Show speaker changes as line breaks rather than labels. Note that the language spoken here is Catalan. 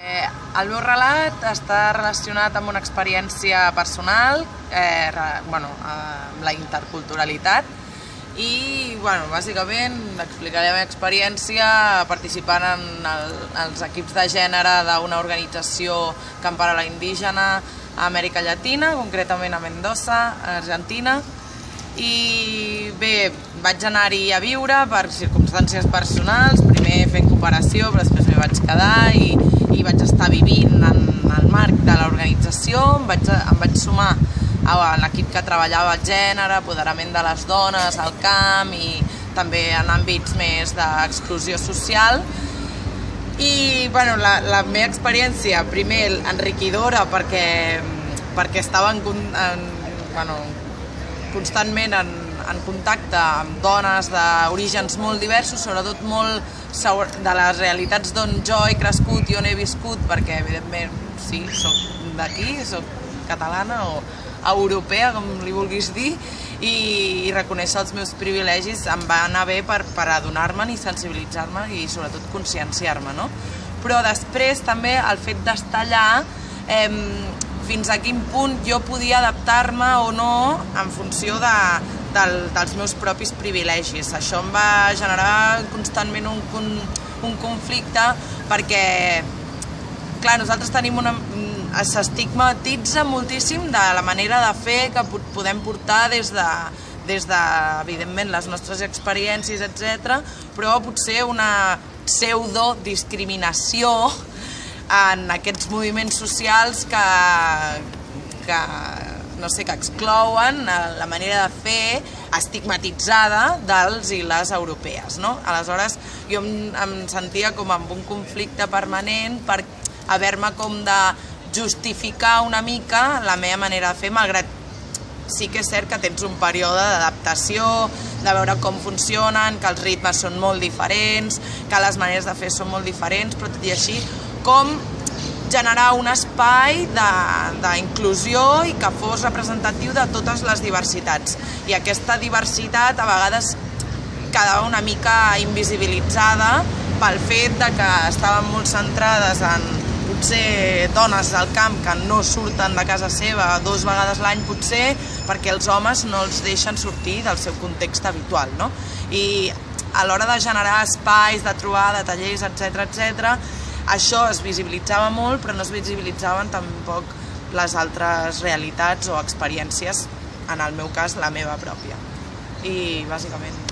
Eh, el meu relat està relacionat amb una experiència personal, eh, bueno, amb la interculturalitat, i bueno, bàsicament explicaré la meva experiència participant en el, els equips de gènere d'una organització que empara la indígena a Amèrica Llatina, concretament a Mendoza, a Argentina, i bé, vaig anar-hi a viure per circumstàncies personals, primer fent cooperació, però després m'hi vaig quedar i i vaig estar vivint en el marc de l'organització, em, vaig, em vaig sumar a l'equip que treballava el gènere, apoderament de les dones, al camp i també en àmbits més d'exclusió social. I bueno, la, la meva experiència, primer, enriquidora perquè, perquè estava en, en, bueno, constantment en, en contacte amb dones d'orígens molt diversos, sobretot molt de les realitats d'on jo he crescut i on he viscut, perquè evidentment sí, sóc d'aquí, sóc catalana o europea, com li vulguis dir, i, i reconèixer els meus privilegis em va anar bé per, per adonar-me'n i sensibilitzar-me i sobretot conscienciar-me, no? Però després també el fet d'estar allà eh, fins a quin punt jo podia adaptar-me o no en funció de, del, dels meus propis privilegis. Això em va generar constantment un, un, un conflicte perquè, clar, nosaltres tenim una... s'estigmatitza moltíssim de la manera de fer que podem portar des de, des de, evidentment, les nostres experiències, etc, però potser una pseudo-discriminació en aquests moviments socials que, que no sé, que exclouen la manera de fer estigmatitzada dels i les europees, no? Aleshores, jo em, em sentia com amb un conflicte permanent per haver-me com de justificar una mica la meva manera de fer, malgrat sí que és cert que tens un període d'adaptació, de veure com funcionen, que els ritmes són molt diferents, que les maneres de fer són molt diferents, però tot i així, com generar un espai d'inclusió i que fos representatiu de totes les diversitats. I aquesta diversitat a vegades quedava una mica invisibilitzada pel fet de que estaven molt centrades en potser dones del camp que no surten de casa seva dos vegades l'any potser perquè els homes no els deixen sortir del seu context habitual. No? I a l'hora de generar espais, de trobar, de tallers, etc etc, això es visibilitzava molt, però no es visibilitzaven tampoc les altres realitats o experiències, en el meu cas, la meva pròpia. I bàsicament